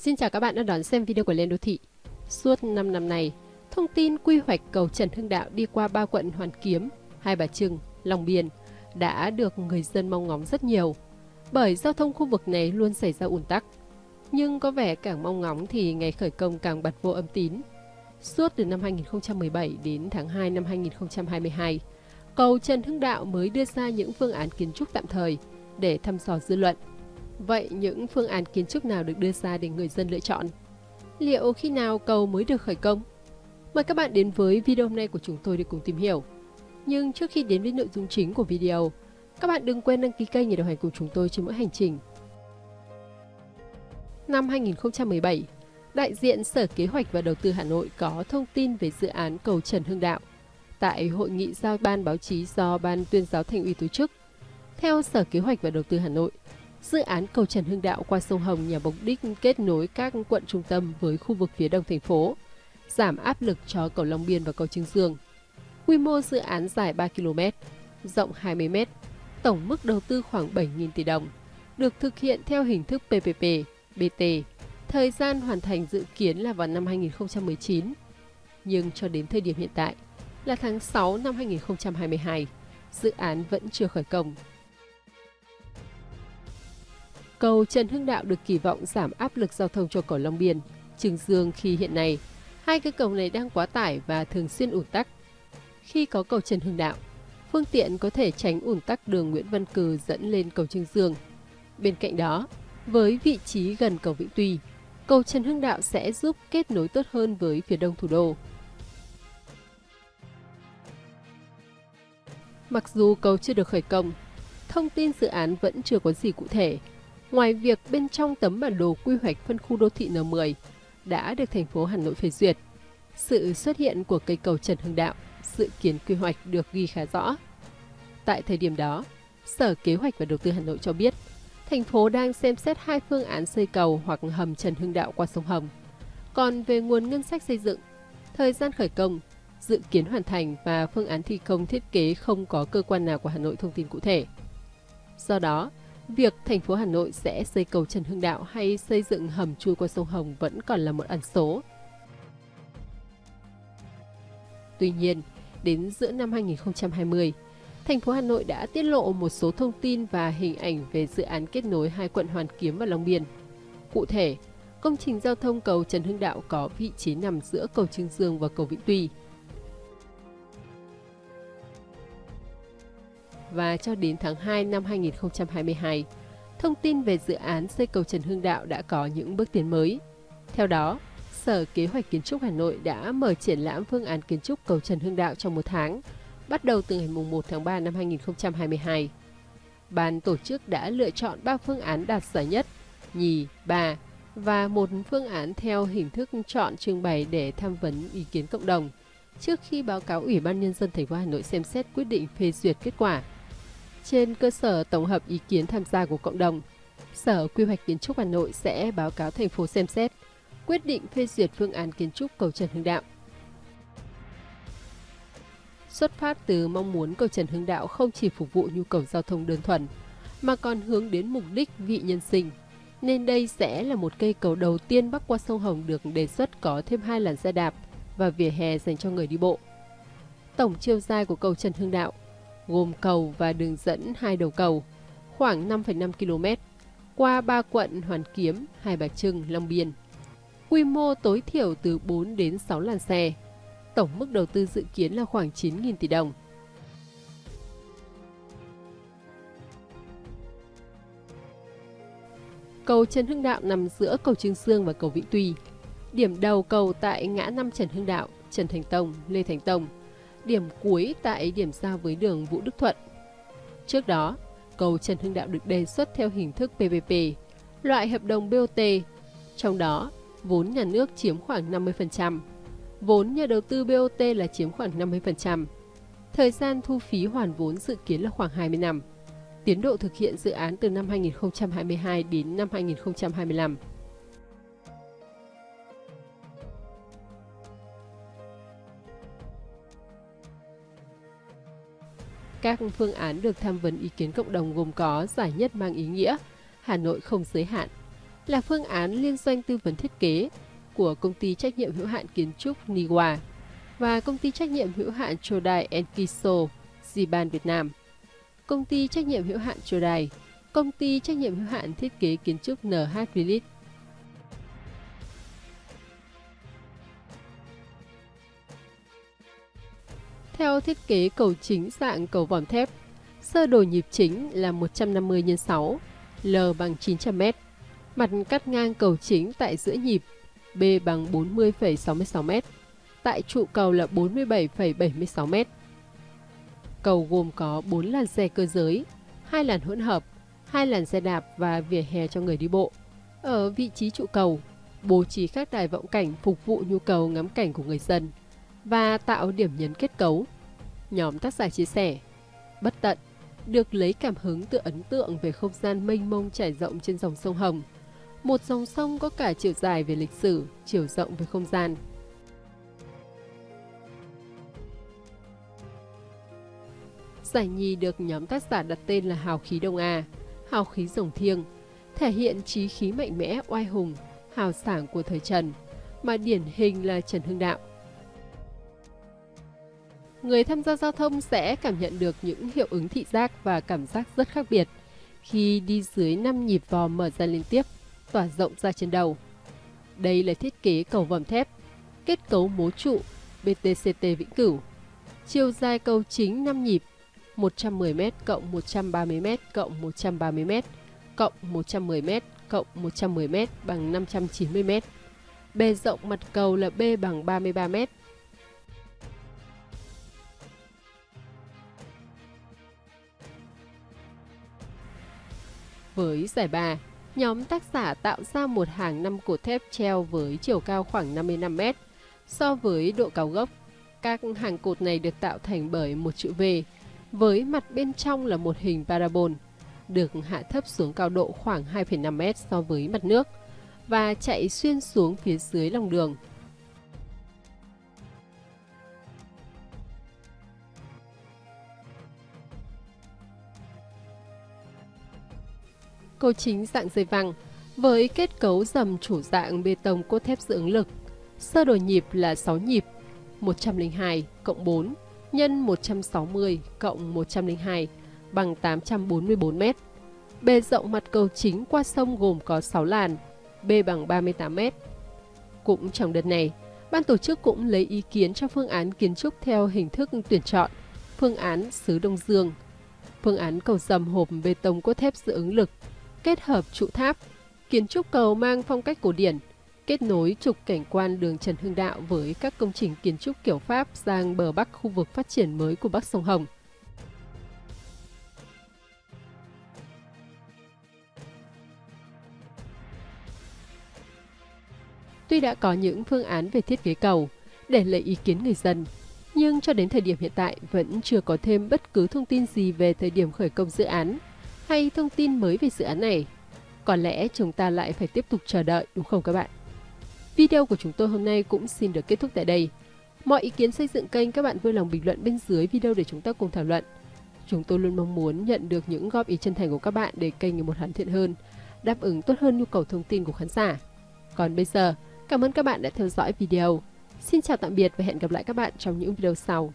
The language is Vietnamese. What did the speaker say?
Xin chào các bạn đã đón xem video của Lên Đô Thị. Suốt 5 năm này, thông tin quy hoạch cầu Trần Hưng Đạo đi qua ba quận Hoàn Kiếm, Hai Bà Trưng, Long Biên đã được người dân mong ngóng rất nhiều, bởi giao thông khu vực này luôn xảy ra ùn tắc. Nhưng có vẻ càng mong ngóng thì ngày khởi công càng bật vô âm tín. Suốt từ năm 2017 đến tháng 2 năm 2022, cầu Trần Hưng Đạo mới đưa ra những phương án kiến trúc tạm thời để thăm dò dư luận Vậy những phương án kiến trúc nào được đưa ra để người dân lựa chọn? Liệu khi nào cầu mới được khởi công? Mời các bạn đến với video hôm nay của chúng tôi để cùng tìm hiểu. Nhưng trước khi đến với nội dung chính của video, các bạn đừng quên đăng ký kênh để đồng hành cùng chúng tôi trên mỗi hành trình. Năm 2017, đại diện Sở Kế hoạch và Đầu tư Hà Nội có thông tin về dự án cầu Trần Hưng Đạo tại hội nghị giao ban báo chí do Ban tuyên giáo thành ủy tổ chức. Theo Sở Kế hoạch và Đầu tư Hà Nội, Dự án cầu Trần Hưng Đạo qua sông Hồng nhằm mục đích kết nối các quận trung tâm với khu vực phía đông thành phố, giảm áp lực cho cầu Long Biên và cầu Trương Dương. Quy mô dự án dài 3 km, rộng 20 m, tổng mức đầu tư khoảng 7.000 tỷ đồng, được thực hiện theo hình thức PPP, BT. Thời gian hoàn thành dự kiến là vào năm 2019, nhưng cho đến thời điểm hiện tại là tháng 6 năm 2022, dự án vẫn chưa khởi công. Cầu Trần Hưng Đạo được kỳ vọng giảm áp lực giao thông cho cầu Long Biên, Trừng Dương khi hiện nay hai cây cầu này đang quá tải và thường xuyên ủn tắc. Khi có cầu Trần Hưng Đạo, phương tiện có thể tránh ủn tắc đường Nguyễn Văn Cừ dẫn lên cầu Trương Dương. Bên cạnh đó, với vị trí gần cầu Vĩnh Tuy, cầu Trần Hưng Đạo sẽ giúp kết nối tốt hơn với phía đông thủ đô. Mặc dù cầu chưa được khởi công, thông tin dự án vẫn chưa có gì cụ thể, Ngoài việc bên trong tấm bản đồ quy hoạch phân khu đô thị N10 đã được thành phố Hà Nội phê duyệt, sự xuất hiện của cây cầu Trần Hưng Đạo dự kiến quy hoạch được ghi khá rõ. Tại thời điểm đó, Sở Kế hoạch và Đầu tư Hà Nội cho biết, thành phố đang xem xét hai phương án xây cầu hoặc hầm Trần Hưng Đạo qua sông Hồng. Còn về nguồn ngân sách xây dựng, thời gian khởi công, dự kiến hoàn thành và phương án thi công thiết kế không có cơ quan nào của Hà Nội thông tin cụ thể. Do đó, Việc thành phố Hà Nội sẽ xây cầu Trần Hưng Đạo hay xây dựng hầm chui qua sông Hồng vẫn còn là một ẩn số. Tuy nhiên, đến giữa năm 2020, thành phố Hà Nội đã tiết lộ một số thông tin và hình ảnh về dự án kết nối hai quận Hoàn Kiếm và Long Biên. Cụ thể, công trình giao thông cầu Trần Hưng Đạo có vị trí nằm giữa cầu Trương Dương và cầu Vĩnh Tuy, và cho đến tháng 2 năm 2022, thông tin về dự án xây cầu Trần Hưng Đạo đã có những bước tiến mới. Theo đó, Sở Kế hoạch Kiến trúc Hà Nội đã mở triển lãm phương án kiến trúc cầu Trần Hưng Đạo trong một tháng, bắt đầu từ ngày 1 tháng 3 năm 2022. Ban tổ chức đã lựa chọn 3 phương án đạt giải nhất, nhì, ba và một phương án theo hình thức chọn trưng bày để tham vấn ý kiến cộng đồng trước khi báo cáo Ủy ban Nhân dân thành phố Hà Nội xem xét quyết định phê duyệt kết quả. Trên cơ sở tổng hợp ý kiến tham gia của cộng đồng, Sở Quy hoạch Kiến trúc Hà Nội sẽ báo cáo thành phố xem xét, quyết định phê duyệt phương án kiến trúc cầu Trần Hưng Đạo. Xuất phát từ mong muốn cầu Trần Hưng Đạo không chỉ phục vụ nhu cầu giao thông đơn thuần, mà còn hướng đến mục đích vị nhân sinh, nên đây sẽ là một cây cầu đầu tiên bắc qua sông Hồng được đề xuất có thêm hai làn xe đạp và vỉa hè dành cho người đi bộ. Tổng chiều dài của cầu Trần Hưng Đạo gồm cầu và đường dẫn hai đầu cầu, khoảng 5,5 km, qua ba quận Hoàn Kiếm, Hai Bà Trưng, Long Biên. Quy mô tối thiểu từ 4 đến 6 làn xe. Tổng mức đầu tư dự kiến là khoảng 9.000 tỷ đồng. Cầu Trần Hưng Đạo nằm giữa cầu Trương Sương và cầu Vĩnh Tuy. Điểm đầu cầu tại ngã năm Trần Hưng Đạo, Trần Thành Tông, Lê Thành Tông – điểm cuối tại điểm giao với đường Vũ Đức Thuận. Trước đó, cầu Trần Hưng Đạo được đề xuất theo hình thức PPP, loại hợp đồng BOT, trong đó vốn nhà nước chiếm khoảng 50%, vốn nhà đầu tư BOT là chiếm khoảng 50%. Thời gian thu phí hoàn vốn dự kiến là khoảng 20 năm. Tiến độ thực hiện dự án từ năm 2022 đến năm 2025. Các phương án được tham vấn ý kiến cộng đồng gồm có giải nhất mang ý nghĩa Hà Nội không giới hạn, là phương án liên doanh tư vấn thiết kế của công ty trách nhiệm hữu hạn kiến trúc Niwa và công ty trách nhiệm hữu hạn Chodai Enkiso Ziban Việt Nam, công ty trách nhiệm hữu hạn Chodai, công ty trách nhiệm hữu hạn thiết kế kiến trúc NH Village. Theo thiết kế cầu chính dạng cầu vòm thép, sơ đồ nhịp chính là 150 x 6, L bằng 900 m. Mặt cắt ngang cầu chính tại giữa nhịp B bằng 40,66 m, tại trụ cầu là 47,76 m. Cầu gồm có 4 làn xe cơ giới, 2 làn hỗn hợp, 2 làn xe đạp và vỉa hè cho người đi bộ. Ở vị trí trụ cầu, bố trí các đài vọng cảnh phục vụ nhu cầu ngắm cảnh của người dân và tạo điểm nhấn kết cấu. Nhóm tác giả chia sẻ, bất tận, được lấy cảm hứng từ ấn tượng về không gian mênh mông trải rộng trên dòng sông Hồng. Một dòng sông có cả chiều dài về lịch sử, chiều rộng về không gian. Giải nhì được nhóm tác giả đặt tên là Hào khí Đông A, Hào khí rồng thiêng, thể hiện trí khí mạnh mẽ, oai hùng, hào sảng của thời Trần, mà điển hình là Trần Hưng Đạo. Người tham gia giao thông sẽ cảm nhận được những hiệu ứng thị giác và cảm giác rất khác biệt khi đi dưới 5 nhịp vò mở ra liên tiếp, tỏa rộng ra trên đầu. Đây là thiết kế cầu vòm thép, kết cấu mố trụ BTCT Vĩnh Cửu. Chiều dài cầu chính 5 nhịp 110m cộng 130m cộng 130m cộng 110m cộng 110m bằng 590m. Bề rộng mặt cầu là B bằng 33m. Với giải ba, nhóm tác giả tạo ra một hàng năm cột thép treo với chiều cao khoảng 55m. So với độ cao gốc, các hàng cột này được tạo thành bởi một chữ V, với mặt bên trong là một hình parabol, được hạ thấp xuống cao độ khoảng 2,5m so với mặt nước và chạy xuyên xuống phía dưới lòng đường. Cầu chính dạng dây văng với kết cấu dầm chủ dạng bê tông cốt thép dưỡng lực. Sơ đồ nhịp là 6 nhịp, 102 cộng 4 nhân 160 cộng 102 bằng 844 m. Bề rộng mặt cầu chính qua sông gồm có 6 làn, B bằng 38 m. Cũng trong đợt này, ban tổ chức cũng lấy ý kiến cho phương án kiến trúc theo hình thức tuyển chọn, phương án xứ Đông Dương, phương án cầu dầm hộp bê tông cốt thép dự ứng lực, kết hợp trụ tháp, kiến trúc cầu mang phong cách cổ điển, kết nối trục cảnh quan đường Trần Hưng Đạo với các công trình kiến trúc kiểu Pháp sang bờ bắc khu vực phát triển mới của Bắc Sông Hồng. Tuy đã có những phương án về thiết kế cầu để lấy ý kiến người dân, nhưng cho đến thời điểm hiện tại vẫn chưa có thêm bất cứ thông tin gì về thời điểm khởi công dự án hay thông tin mới về dự án này. Có lẽ chúng ta lại phải tiếp tục chờ đợi đúng không các bạn? Video của chúng tôi hôm nay cũng xin được kết thúc tại đây. Mọi ý kiến xây dựng kênh các bạn vui lòng bình luận bên dưới video để chúng ta cùng thảo luận. Chúng tôi luôn mong muốn nhận được những góp ý chân thành của các bạn để kênh ngày một hoàn thiện hơn, đáp ứng tốt hơn nhu cầu thông tin của khán giả. Còn bây giờ, cảm ơn các bạn đã theo dõi video. Xin chào tạm biệt và hẹn gặp lại các bạn trong những video sau.